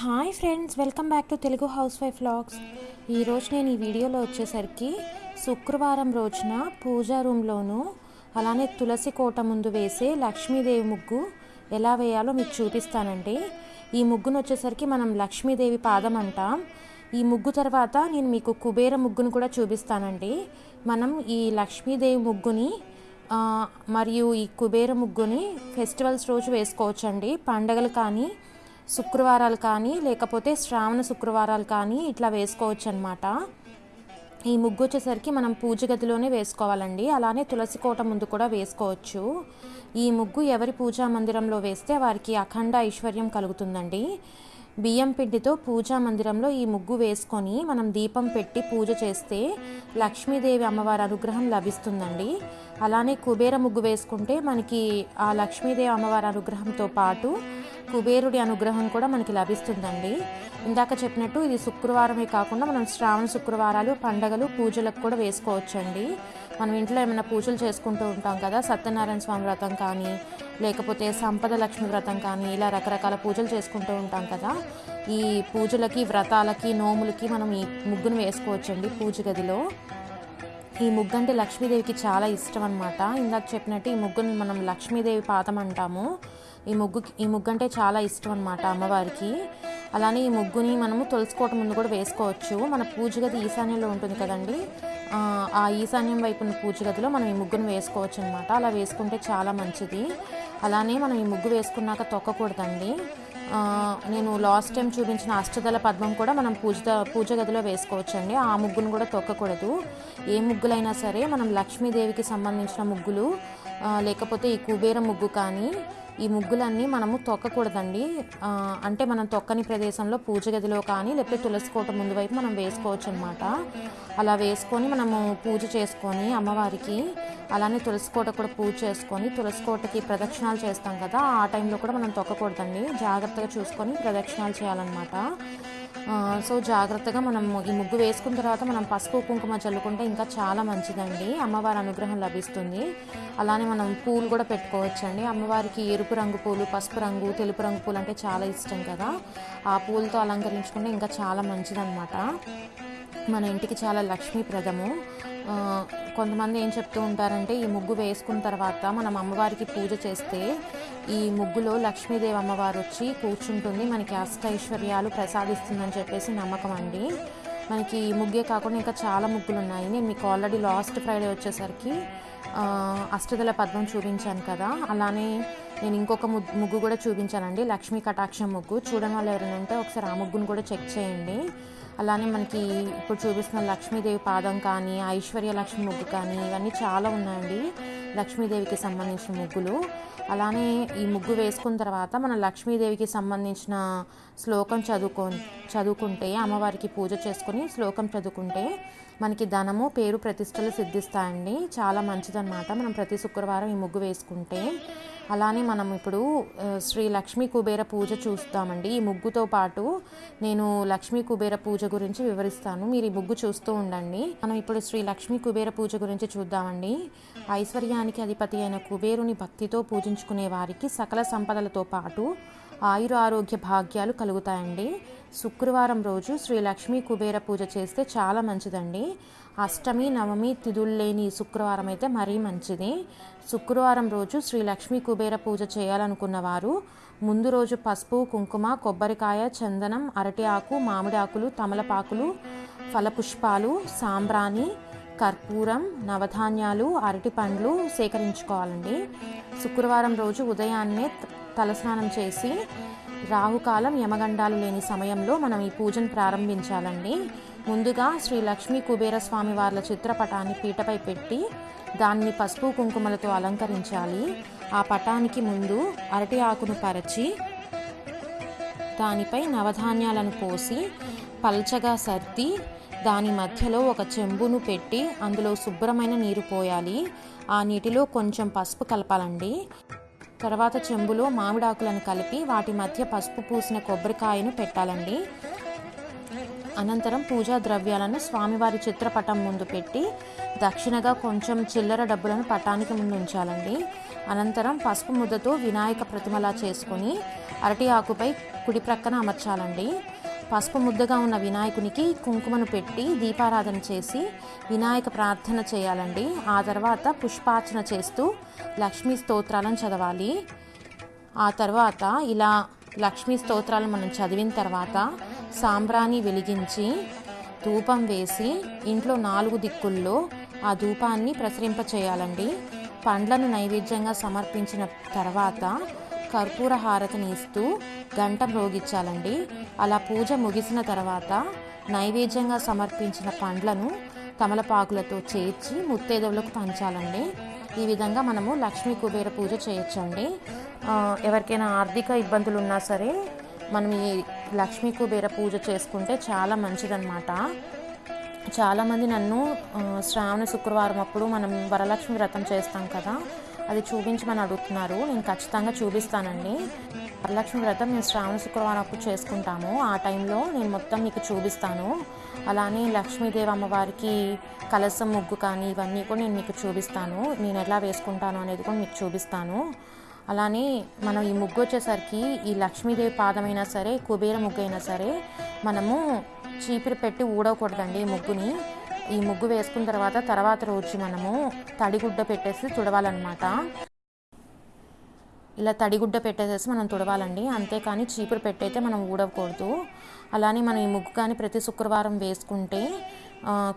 Hi friends welcome back to Telugu housewife vlogs ఈరోజు నేను ఈ వీడియోలో వచ్చేసరికి శుక్రవారం రోజున పూజా రూమ్లోను అలానే తులసి కోట ముందు వేసే లక్ష్మీదేవి ముగ్గు ఎలా వేయాలో మీకు చూపిస్తానండి. ఈ ముగ్గును వచ్చేసరికి మనం లక్ష్మీదేవి పాదం అంటాం. ఈ ముగ్గు తర్వాత నేను మీకు కుబేర ముగ్గును కూడా చూపిస్తానండి. మనం ఈ లక్ష్మీదేవి ముగ్గుని మరియు ఈ కుబేర ముగ్గుని ఫెస్టివల్స్ రోజు వేసుకోవచ్చండి. పండగలు కానీ శుక్రవారాలు కానీ లేకపోతే శ్రావణ శుక్రవారాలు కానీ ఇట్లా వేసుకోవచ్చు అనమాట ఈ ముగ్గు వచ్చేసరికి మనం పూజ గదిలోనే వేసుకోవాలండి. అలానే తులసి కోట ముందు కూడా వేసుకోవచ్చు. ఈ ముగ్గు ఎవరి పూజా మందిరంలో వేస్తే వారికి అఖండ ఐశ్వర్యం కలుగుతుందండి. బియ్యం పిండితో పూజా మందిరంలో ఈ ముగ్గు వేసుకొని మనం దీపం పెట్టి పూజ చేస్తే లక్ష్మీదేవి అమ్మవారి అనుగ్రహం లభిస్తుందండి. అలానే కుబేర ముగ్గు వేసుకుంటే మనకి ఆ లక్ష్మీదేవి అమ్మవారి అనుగ్రహంతో పాటు కుబేరుడి అనుగ్రహం కూడా మనకి లభిస్తుందండి. ఇందాక చెప్పినట్టు ఇది శుక్రవారమే కాకుండా మనం శ్రావణ శుక్రవారాలు పండగలు పూజలకు కూడా వేసుకోవచ్చండి. మనం ఇంట్లో ఏమైనా పూజలు చేసుకుంటూ ఉంటాం కదా సత్యనారాయణ స్వామి వ్రతం కానీ లేకపోతే సంపద లక్ష్మి వ్రతం కానీ ఇలా రకరకాల పూజలు చేసుకుంటూ ఉంటాం కదా. ఈ పూజలకి వ్రతాలకి నోములకి మనం ఈ ముగ్గును వేసుకోవచ్చండి పూజ గదిలో. ఈ ముగ్గు అంటే లక్ష్మీదేవికి చాలా ఇష్టం అనమాట ఇందాక చెప్పినట్టు ఈ ముగ్గుని మనం లక్ష్మీదేవి పాతం అంటాము. ఈ ముగ్గు ఈ ముగ్గు అంటే చాలా ఇష్టం అనమాట అమ్మవారికి. అలానే ఈ ముగ్గుని మనము తులసికోట ముందు కూడా వేసుకోవచ్చు. మన పూజ గది ఈశాన్యంలో ఉంటుంది కదండి. ఆ, ఈశాన్యం వైపు ఉన్న పూజ గదిలో మనం ఈ ముగ్గును వేసుకోవచ్చు అనమాట అలా వేసుకుంటే చాలా మంచిది. అలానే మనం ఈ ముగ్గు వేసుకున్నాక తొక్కకూడదండి. నేను లాస్ట్ టైం చూపించిన అష్టదళ పద్మం కూడా మనం పూజ పూజ గదిలో వేసుకోవచ్చండి. ఆ ముగ్గును కూడా తొక్కకూడదు. ఏ ముగ్గులైనా సరే మనం లక్ష్మీదేవికి సంబంధించిన ముగ్గులు లేకపోతే ఈ కుబేర ముగ్గు కానీ ఈ ముగ్గులన్నీ మనము తొక్కకూడదండి. అంటే మనం తొక్కని ప్రదేశంలో పూజ గదిలో కానీ లేకపోతే తులసి కోట ముందు వైపు మనం వేసుకోవచ్చు అనమాట అలా వేసుకొని మనము పూజ చేసుకొని అమ్మవారికి అలానే తులసి కోట కూడా పూజ చేసుకొని తులసి కోటకి ప్రదక్షిణాలు చేస్తాం కదా ఆ టైంలో కూడా మనం తొక్కకూడదండి. జాగ్రత్తగా చూసుకొని ప్రదక్షిణాలు చేయాలన్నమాట. సో జాగ్రత్తగా మనం ఈ ముగ్గు వేసుకున్న తర్వాత మనం పసుపు కుంకుమ చల్లుకుంటే ఇంకా చాలా మంచిదండి. అమ్మవారి అనుగ్రహం లభిస్తుంది. అలానే మనం పూలు కూడా పెట్టుకోవచ్చండి. అమ్మవారికి ఎరుపు రంగు పూలు పసుపు రంగు తెలుపు రంగు పూలు అంటే చాలా ఇష్టం కదా. ఆ పూలతో అలంకరించుకుంటే ఇంకా చాలా మంచిదన్నమాట. మన ఇంటికి చాలా లక్ష్మీప్రదము కొంతమంది ఏం చెప్తూ ఉంటారంటే ఈ ముగ్గు వేసుకున్న తర్వాత మనం అమ్మవారికి పూజ చేస్తే ఈ ముగ్గులో లక్ష్మీదేవి అమ్మవారు వచ్చి కూర్చుంటుంది. మనకి అష్టైశ్వర్యాలు ప్రసాదిస్తుందని చెప్పేసి నమ్మకం అండి. మనకి ఈ ముగ్గే కాకుండా ఇంకా చాలా ముగ్గులు ఉన్నాయి నేను మీకు ఆల్రెడీ లాస్ట్ ఫ్రైడే వచ్చేసరికి అష్టదల పద్మం చూపించాను కదా. అలానే నేను ఇంకొక ముగ్గు ముగ్గు కూడా చూపించానండి. లక్ష్మీ కటాక్షం ముగ్గు. చూడని వాళ్ళు ఎవరైనా ఉంటే ఒకసారి ఆ ముగ్గును కూడా చెక్ చేయండి. అలానే మనకి ఇప్పుడు చూపిస్తున్న లక్ష్మీదేవి పాదం కానీ ఐశ్వర్య లక్ష్మి ముగ్గు కానీ ఇవన్నీ చాలా ఉన్నాయండి. లక్ష్మీదేవికి సంబంధించిన ముగ్గులు. అలానే ఈ ముగ్గు వేసుకున్న తర్వాత మన లక్ష్మీదేవికి సంబంధించిన శ్లోకం చదువుకో చదువుకుంటే అమ్మవారికి పూజ చేసుకుని శ్లోకం చదువుకుంటే మనకి ధనము పేరు ప్రతిష్టలు సిద్ధిస్తాయండి. చాలా మంచిదన్నమాట. మనం ప్రతి శుక్రవారం ఈ ముగ్గు వేసుకుంటే. అలానే మనం ఇప్పుడు శ్రీ లక్ష్మీ కుబేర పూజ చూస్తామండి. ఈ ముగ్గుతో పాటు నేను లక్ష్మీ కుబేర పూజ గురించి వివరిస్తాను. మీరు ఈ ముగ్గు చూస్తూ ఉండండి. మనం ఇప్పుడు శ్రీ లక్ష్మీ కుబేర పూజ గురించి చూద్దామండి. ఐశ్వర్యానికి అధిపతి అయిన కుబేరుని భక్తితో పూజించుకునే వారికి సకల సంపదలతో పాటు ఆయుర ఆరోగ్య భాగ్యాలు కలుగుతాయండి. శుక్రవారం రోజు శ్రీ లక్ష్మీ కుబేర పూజ చేస్తే చాలా మంచిదండి. అష్టమి నవమి తిథులు లేని శుక్రవారం అయితే మరీ మంచిది. శుక్రవారం రోజు శ్రీ లక్ష్మీ కుబేర పూజ చేయాలనుకున్న వారు ముందు రోజు పసుపు కుంకుమ కొబ్బరికాయ చందనం అరటి ఆకు మామిడి ఆకులు తమలపాకులు ఫలపుష్పాలు సాంబ్రాణి కర్పూరం నవధాన్యాలు అరటి పండ్లు సేకరించుకోవాలండి. శుక్రవారం రోజు ఉదయాన్నే తలస్నానం చేసి రాహుకాలం యమగండాలు లేని సమయంలో మనం ఈ పూజను ప్రారంభించాలండి. ముందుగా శ్రీ లక్ష్మీ కుబేర స్వామి వార్ల చిత్రపటాన్ని పీటపై పెట్టి దాన్ని పసుపు కుంకుమలతో అలంకరించాలి. ఆ పటానికి ముందు అరటి ఆకును పరచి దానిపై నవధాన్యాలను పోసి పల్చగా సర్ది దాని మధ్యలో ఒక చెంబును పెట్టి అందులో శుభ్రమైన నీరు పోయాలి. ఆ నీటిలో కొంచెం పసుపు కలపాలండి. తర్వాత చెంబులో మామిడాకులను కలిపి వాటి మధ్య పసుపు పూసిన కొబ్బరికాయను పెట్టాలండి. అనంతరం పూజా ద్రవ్యాలను స్వామివారి చిత్రపటం ముందు పెట్టి దక్షిణగా కొంచెం చిల్లర డబ్బులను పటానికి ముందు ఉంచాలండి. అనంతరం పసుపు ముద్దతో వినాయక ప్రతిమలా చేసుకొని అరటి ఆకుపై కుడి ప్రక్కన అమర్చాలండి. పసుపు ముద్దగా ఉన్న వినాయకునికి కుంకుమను పెట్టి దీపారాధన చేసి వినాయక ప్రార్థన చేయాలండి. ఆ తర్వాత పుష్పార్చన చేస్తూ లక్ష్మీ స్తోత్రాలను చదవాలి. ఆ తర్వాత ఇలా లక్ష్మీ స్తోత్రాలు మనం చదివిన తర్వాత సాంబ్రాణి వెలిగించి ధూపం వేసి ఇంట్లో నాలుగు దిక్కుల్లో ఆ ధూపాన్ని ప్రసరింప చేయాలండి పండ్లను నైవేద్యంగా సమర్పించిన తర్వాత కర్పూర హారతిని ఇస్తూ గంట మ్రోగించాలండి అలా పూజ ముగిసిన తర్వాత నైవేద్యంగా సమర్పించిన పండ్లను తమలపాకులతో చేర్చి ముత్తైదవులకు పంచాలండి. ఈ విధంగా మనము లక్ష్మీ కుబేర పూజ చేయొచ్చండి. ఎవరికైనా ఆర్థిక ఇబ్బందులు ఉన్నా సరే మనం ఈ లక్ష్మీ కుబేర పూజ చేసుకుంటే చాలా మంచిదన్నమాట. చాలామంది నన్ను శ్రావణ శుక్రవారం అప్పుడు మనం వరలక్ష్మి వ్రతం చేస్తాం కదా అది చూపించమని అడుగుతున్నారు. నేను ఖచ్చితంగా చూపిస్తానండి. వరలక్ష్మి వ్రతం మేము శ్రావణ శుక్రవారం అప్పుడు చేసుకుంటాము. ఆ టైంలో నేను మొత్తం మీకు చూపిస్తాను. అలానే లక్ష్మీదేవి అమ్మవారికి కలసం ముగ్గు కానీ ఇవన్నీ కూడా నేను మీకు చూపిస్తాను. నేను ఎలా వేసుకుంటాను అనేది కూడా మీకు చూపిస్తాను. అలానే మనం ఈ ముగ్గు వచ్చేసరికి ఈ లక్ష్మీదేవి పాదమైనా సరే కుబేర ముగ్గు అయినా సరే మనము చీపిరి పెట్టి ఊడకూడదండి ఈ ముగ్గుని. ఈ ముగ్గు వేసుకున్న తర్వాత తర్వాత రోజు మనము తడిగుడ్డ పెట్టేసి తుడవాలన్నమాట. ఇలా తడిగుడ్డ పెట్టేసేసి మనం తుడవాలండి. అంతేకాని చీపురు పెట్టయితే మనం ఊడకూడదు. అలానే మనం ఈ ముగ్గు కానీ ప్రతి శుక్రవారం వేసుకుంటే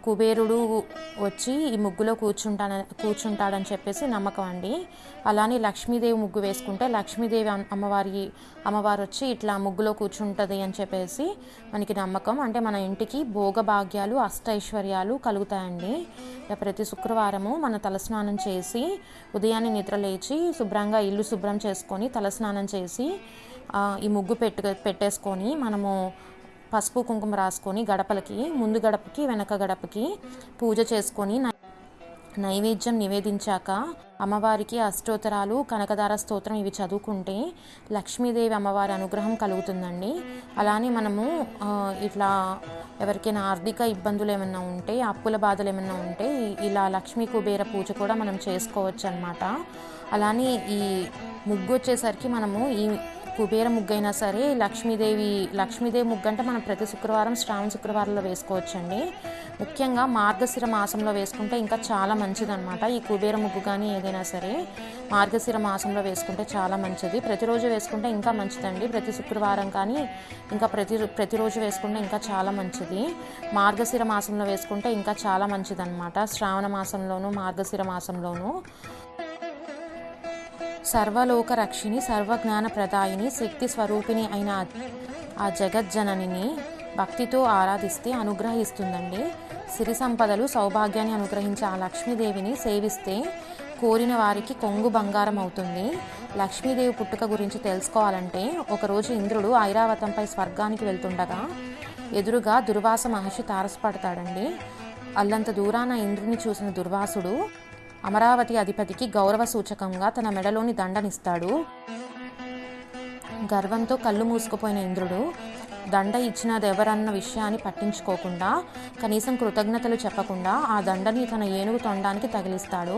కుబేరుడు వచ్చి ఈ ముగ్గులో కూర్చుంటాన కూర్చుంటాడని చెప్పేసి నమ్మకం అండి. అలానే లక్ష్మీదేవి ముగ్గు వేసుకుంటే లక్ష్మీదేవి అమ్మవారి అమ్మవారు వచ్చి ఇట్లా ముగ్గులో కూర్చుంటుంది అని చెప్పేసి మనకి నమ్మకం. అంటే మన ఇంటికి భోగభాగ్యాలు అష్టైశ్వర్యాలు కలుగుతాయండి. ప్రతి శుక్రవారము మన తలస్నానం చేసి ఉదయాన్నే నిద్ర లేచి శుభ్రంగా ఇల్లు శుభ్రం చేసుకొని తలస్నానం చేసి ఈ ముగ్గు పెట్టు పెట్టేసుకొని మనము పసుపు కుంకుమ రాసుకొని గడపలకి ముందు గడపకి వెనక గడపకి పూజ చేసుకొని నైవేద్యం నివేదించాక అమ్మవారికి అష్టోత్తరాలు కనకదార స్తోత్రం ఇవి చదువుకుంటే లక్ష్మీదేవి అమ్మవారి అనుగ్రహం కలుగుతుందండి. అలానే మనము ఇట్లా ఎవరికైనా ఆర్థిక ఇబ్బందులు ఏమైనా ఉంటే అప్పుల బాధలు ఏమైనా ఉంటే ఇలా లక్ష్మీ కుబేర పూజ కూడా మనం చేసుకోవచ్చు అనమాట అలానే ఈ ముగ్గు వచ్చేసరికి మనము ఈ కుబేర ముగ్గు అయినా సరే లక్ష్మీదేవి లక్ష్మీదేవి ముగ్గు అంటే మనం ప్రతి శుక్రవారం శ్రావణ శుక్రవారంలో వేసుకోవచ్చండి. ముఖ్యంగా మార్గశిర మాసంలో వేసుకుంటే ఇంకా చాలా మంచిదన్నమాట. ఈ కుబేర ముగ్గు కానీ ఏదైనా సరే మార్గశిర మాసంలో వేసుకుంటే చాలా మంచిది. ప్రతిరోజు వేసుకుంటే ఇంకా మంచిదండి. ప్రతి శుక్రవారం కానీ ఇంకా ప్రతి ప్రతిరోజు వేసుకుంటే ఇంకా చాలా మంచిది. మార్గశిర మాసంలో వేసుకుంటే ఇంకా చాలా మంచిదన్నమాట. శ్రావణ మాసంలోను మార్గశిర మాసంలోను. సర్వలోక రక్షిణి సర్వజ్ఞాన ప్రదాయిని శక్తి స్వరూపిణి అయిన ఆ- జగజ్జననిని భక్తితో ఆరాధిస్తే అనుగ్రహిస్తుందండి. సిరి సంపదలు సౌభాగ్యాన్ని అనుగ్రహించే ఆ లక్ష్మీదేవిని సేవిస్తే కోరిన వారికి కొంగు బంగారం అవుతుంది లక్ష్మీదేవి పుట్టుక గురించి తెలుసుకోవాలంటే ఒకరోజు ఇంద్రుడు ఐరావతంపై స్వర్గానికి వెళ్తుండగా ఎదురుగా దుర్వాస మహర్షి తారసపడతాడండి. అల్లంత దూరాన ఇంద్రుని చూసిన దుర్వాసుడు అమరావతి అధిపతికి గౌరవ సూచకంగా తన మెడలోని దండనిస్తాడు. గర్వంతో కళ్ళు మూసుకుపోయిన ఇంద్రుడు దండ ఇచ్చినది ఎవరన్న విషయాన్ని పట్టించుకోకుండా కనీసం కృతజ్ఞతలు చెప్పకుండా ఆ దండని తన ఏనుగు తొండానికి తగిలిస్తాడు.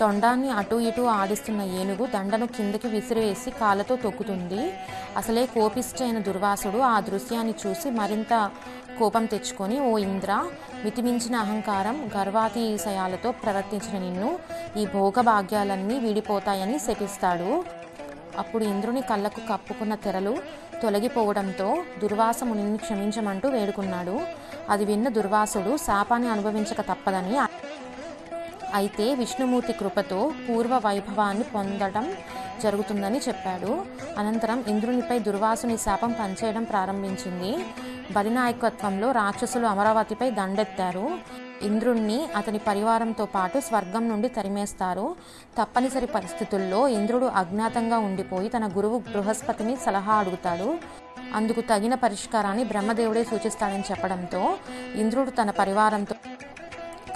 తొండాన్ని అటు ఇటు ఆడిస్తున్న ఏనుగు దండను కిందకి విసిరివేసి కాళ్ళతో తొక్కుతుంది. అసలే కోపిష్టైన దుర్వాసుడు ఆ దృశ్యాన్ని చూసి మరింత కోపం తెచ్చుకొని ఓ ఇంద్ర మితిమించిన అహంకారం గర్వాతిశయాలతో ప్రవర్తించిన నిన్ను ఈ భోగభాగ్యాలన్నీ వీడిపోతాయని శపిస్తాడు. అప్పుడు ఇంద్రుని కళ్ళకు కప్పుకున్న తెరలు తొలగిపోవడంతో దుర్వాసముని క్షమించమంటూ వేడుకున్నాడు. అది విన్న దుర్వాసుడు శాపాన్ని అనుభవించక తప్పదని అయితే విష్ణుమూర్తి కృపతో పూర్వ వైభవాన్ని పొందడం జరుగుతుందని చెప్పాడు. అనంతరం ఇంద్రునిపై దుర్వాసుని శాపం పనిచేయడం ప్రారంభించింది. బలినాయకత్వంలో రాక్షసులు అమరావతిపై దండెత్తారు. ఇంద్రుణ్ణి అతని పరివారంతో పాటు స్వర్గం నుండి తరిమేస్తారు. తప్పనిసరి పరిస్థితుల్లో ఇంద్రుడు అజ్ఞాతంగా ఉండిపోయి తన గురువు బృహస్పతిని సలహా అడుగుతాడు. అందుకు తగిన పరిష్కారాన్ని బ్రహ్మదేవుడే సూచిస్తాడని చెప్పడంతో ఇంద్రుడు తన పరివారంతో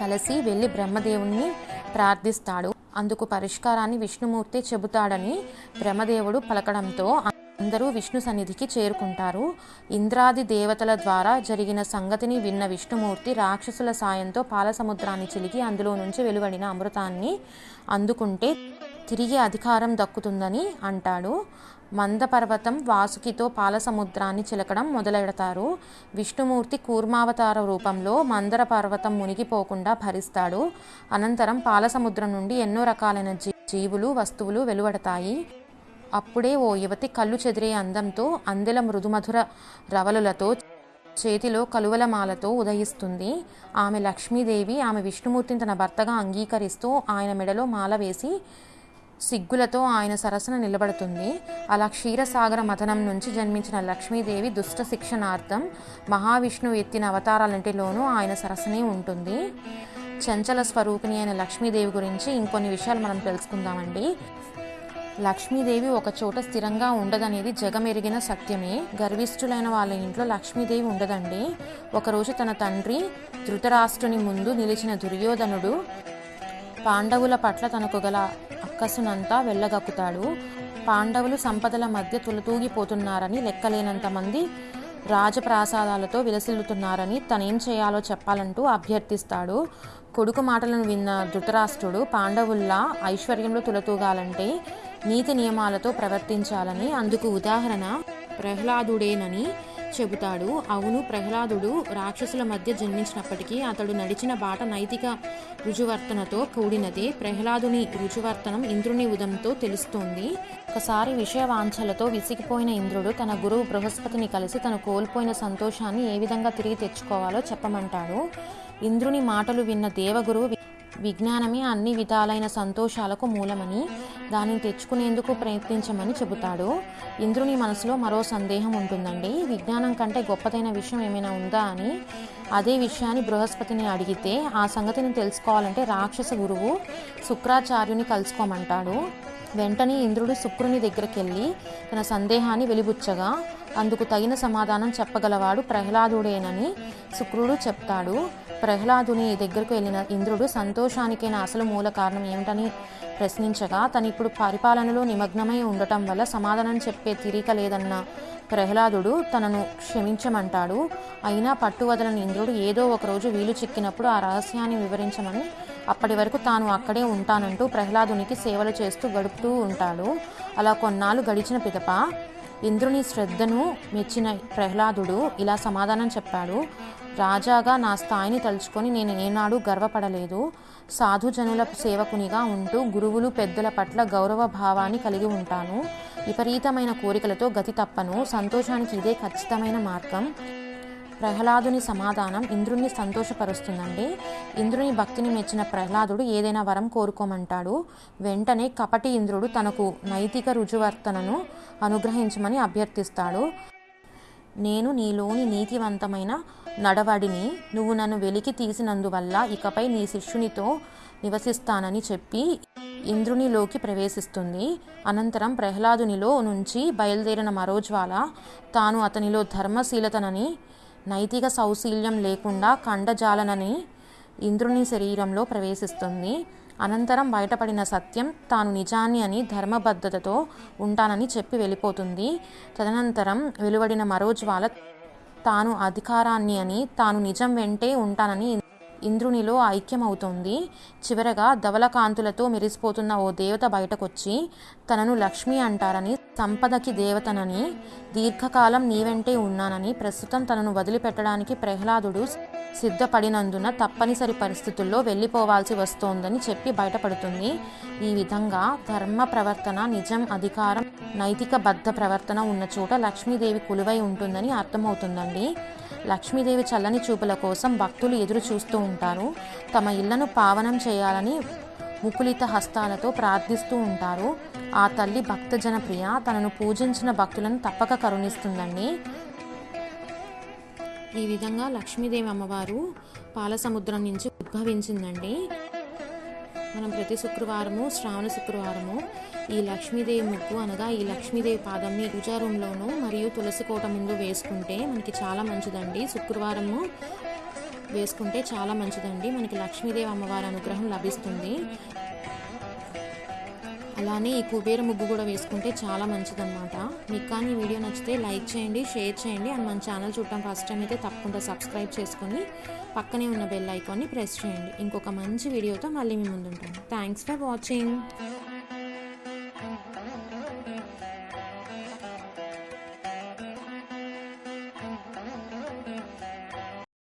కలిసి వెళ్ళి బ్రహ్మదేవుణ్ణి ప్రార్థిస్తాడు. అందుకు పరిష్కారాన్ని విష్ణుమూర్తి చెబుతాడని బ్రహ్మదేవుడు పలకడంతో అందరూ విష్ణు సన్నిధికి చేరుకుంటారు. ఇంద్రాది దేవతల ద్వారా జరిగిన సంగతిని విన్న విష్ణుమూర్తి రాక్షసుల సాయంతో పాలసముద్రాన్ని చిలికి అందులో నుంచి వెలువడిన అమృతాన్ని అందుకుంటే తిరిగి అధికారం దక్కుతుందని అంటాడు. మందపర్వతం వాసుకితో పాలసముద్రాన్ని చిలకడం మొదలెడతారు. విష్ణుమూర్తి కూర్మావతార రూపంలో మందర పర్వతం మునిగిపోకుండా భరిస్తాడు. అనంతరం పాలసముద్రం నుండి ఎన్నో రకాలైన జీ- జీవులు వస్తువులు వెలువడతాయి. అప్పుడే ఓ యువతి కళ్ళు చెదిరే అందంతో అందెల మృదుమధుర రవలులతో చేతిలో కలువలమాలతో ఉదయిస్తుంది. ఆమె లక్ష్మీదేవి ఆమె విష్ణుమూర్తిని తన భర్తగా అంగీకరిస్తూ ఆయన మెడలో మాల వేసి సిగ్గులతో ఆయన సరసన నిలబడుతుంది. అలా క్షీరసాగర మథనం నుంచి జన్మించిన లక్ష్మీదేవి దుష్ట శిక్షణార్థం మహావిష్ణువు ఎత్తిన అవతారాలంటిలోనూ ఆయన సరసనే ఉంటుంది. చంచల స్వరూపిణి అయిన లక్ష్మీదేవి గురించి ఇంకొన్ని విషయాలు మనం తెలుసుకుందామండి. లక్ష్మీదేవి ఒకచోట స్థిరంగా ఉండదనేది జగమెరిగిన సత్యమే. గర్విష్ఠులైన వాళ్ళ ఇంట్లో లక్ష్మీదేవి ఉండదండి. ఒకరోజు తన తండ్రి ధృతరాష్ట్రుని ముందు నిలిచిన దుర్యోధనుడు పాండవుల పట్ల తనకు గల అక్కసునంతా వెళ్ళగక్కుతాడు. పాండవులు సంపదల మధ్య తులతూగిపోతున్నారని లెక్కలేనంత మంది రాజప్రాసాదాలతో విలసిల్లుతున్నారని తనేం చేయాలో చెప్పాలంటూ అభ్యర్థిస్తాడు. కొడుకు మాటలను విన్న ధృతరాష్ట్రుడు పాండవుల్లా ఐశ్వర్యంలో తులతూగాలంటే నీతి నియమాలతో ప్రవర్తించాలని అందుకు ఉదాహరణ ప్రహ్లాదుడేనని చెబుతాడు. అవును ప్రహ్లాదుడు రాక్షసుల మధ్య జన్మించినప్పటికీ అతడు నడిచిన బాట నైతిక రుజువర్తనతో కూడినదే. ప్రహ్లాదుని రుజువర్తనం ఇంద్రుని ఉదంతో తెలుస్తోంది. ఒకసారి విషయ వాంఛలతో విసిగిపోయిన ఇంద్రుడు తన గురువు బృహస్పతిని కలిసి తను కోల్పోయిన సంతోషాన్ని ఏ విధంగా తిరిగి తెచ్చుకోవాలో చెప్పమంటాడు. ఇంద్రుని మాటలు విన్న దేవగురువు విజ్ఞానమే అన్ని విధాలైన సంతోషాలకు మూలమని దానిని తెచ్చుకునేందుకు ప్రయత్నించమని చెబుతాడు. ఇంద్రుని మనసులో మరో సందేహం ఉంటుందండి. విజ్ఞానం కంటే గొప్పదైన విషయం ఏమైనా ఉందా అని అదే విషయాన్ని బృహస్పతిని అడిగితే ఆ సంగతిని తెలుసుకోవాలంటే రాక్షస గురువు శుక్రాచార్యుని కలుసుకోమంటాడు. వెంటనే ఇంద్రుడు శుక్రుని దగ్గరికి వెళ్ళి తన సందేహాన్ని వెలిబుచ్చగా అందుకు తగిన సమాధానం చెప్పగలవాడు ప్రహ్లాదుడేనని శుక్రుడు చెప్తాడు. ప్రహ్లాదుని దగ్గరకు వెళ్ళిన ఇంద్రుడు సంతోషానికైన అసలు మూల కారణం ఏమిటని ప్రశ్నించగా తను ఇప్పుడు పరిపాలనలో నిమగ్నమై ఉండటం వల్ల సమాధానం చెప్పే తీరిక లేదన్న ప్రహ్లాదుడు తనను క్షమించమంటాడు. అయినా పట్టువదలని ఇంద్రుడు ఏదో ఒకరోజు వీలు చిక్కినప్పుడు ఆ రహస్యాన్ని వివరించమని అప్పటి వరకు తాను అక్కడే ఉంటానంటూ ప్రహ్లాదునికి సేవలు చేస్తూ గడుపుతూ ఉంటాడు. అలా కొన్నాళ్ళు గడిచిన పిదప ఇంద్రుని శ్రద్ధను మెచ్చిన ప్రహ్లాదుడు ఇలా సమాధానం చెప్పాడు. రాజాగా నా స్థాయిని తలుచుకొని నేను ఏనాడు గర్వపడలేదు. సాధుజనుల సేవకునిగా ఉంటూ గురువులు పెద్దల పట్ల గౌరవ భావాన్ని కలిగి ఉంటాను. విపరీతమైన కోరికలతో గతి తప్పను. సంతోషానికి ఇదే ఖచ్చితమైన మార్గం. ప్రహ్లాదుని సమాధానం ఇంద్రుణ్ణి సంతోషపరుస్తుందండి. ఇంద్రుని భక్తిని మెచ్చిన ప్రహ్లాదుడు ఏదైనా వరం కోరుకోమంటాడు. వెంటనే కపటి ఇంద్రుడు తనకు నైతిక రుజువర్తనను అనుగ్రహించమని అభ్యర్థిస్తాడు. నేను నీలోని నీతివంతమైన నడవడిని నువ్వు నన్ను వెలికి తీసినందువల్ల ఇకపై నీ శిష్యునితో నివసిస్తానని చెప్పి ఇంద్రునిలోకి ప్రవేశిస్తుంది. అనంతరం ప్రహ్లాదునిలో నుంచి బయలుదేరిన మరో జ్వాల తాను అతనిలో ధర్మశీలతనని నైతిక సౌశీల్యం లేకుండా కండజాలనని ఇంద్రుని శరీరంలో ప్రవేశిస్తుంది. అనంతరం బయటపడిన సత్యం తాను నిజాన్ని అని ధర్మబద్ధతతో ఉంటానని చెప్పి వెళ్ళిపోతుంది. తదనంతరం వెలువడిన మరో జ్వాల తాను అధికారాన్ని అని తాను నిజం వెంటే ఉంటానని ఇంద్రునిలో ఐక్యమవుతుంది. చివరగా ధవలకాంతులతో మెరిసిపోతున్న ఓ దేవత బయటకొచ్చి తనను లక్ష్మి అంటారని సంపదకి దేవతనని దీర్ఘకాలం నీ వెంటే ఉన్నానని ప్రస్తుతం తనను వదిలిపెట్టడానికి ప్రహ్లాదుడు సిద్ధపడినందున తప్పనిసరి పరిస్థితుల్లో వెళ్ళిపోవాల్సి వస్తోందని చెప్పి బయటపడుతుంది. ఈ విధంగా ధర్మ ప్రవర్తన నిజం అధికారం నైతిక బద్ధ ప్రవర్తన ఉన్న చోట లక్ష్మీదేవి కొలువై ఉంటుందని అర్థమవుతుందండి. లక్ష్మీదేవి చల్లని చూపుల కోసం భక్తులు ఎదురు చూస్తూ ఉంటారు. తమ ఇళ్ళను పావనం చేయాలని ముకులిత హస్తాలతో ప్రార్థిస్తూ ఉంటారు. ఆ తల్లి భక్తజన ప్రియ తనను పూజించిన భక్తులను తప్పక కరుణిస్తుందండి. ఈ విధంగా లక్ష్మీదేవి అమ్మవారు పాలసముద్రం నుంచి ఉద్భవించిందండి. మనం ప్రతి శుక్రవారము శ్రావణ శుక్రవారము ఈ లక్ష్మీదేవి ముగ్గు అనగా ఈ లక్ష్మీదేవి పాదంని పూజా రూమ్లోను మరియు తులసి కోట ముందు వేసుకుంటే మనకి చాలా మంచిదండి. శుక్రవారము వేసుకుంటే చాలా మంచిదండి. మనకి లక్ష్మీదేవి అమ్మవారి అనుగ్రహం లభిస్తుంది. అలానే ఈ కుబేర ముగ్గు కూడా వేసుకుంటే చాలా మంచిదన్నమాట. మీకు కానీ వీడియో నచ్చితే లైక్ చేయండి షేర్ చేయండి అండ్ మన ఛానల్ చూడటం ఫస్ట్ టైం అయితే తప్పకుండా సబ్స్క్రైబ్ చేసుకొని పక్కనే ఉన్న బెల్ ఐకాన్ని ప్రెస్ చేయండి. ఇంకొక మంచి వీడియోతో మళ్ళీ మీ ముందు ఉంటాను థ్యాంక్స్ ఫర్ వాచింగ్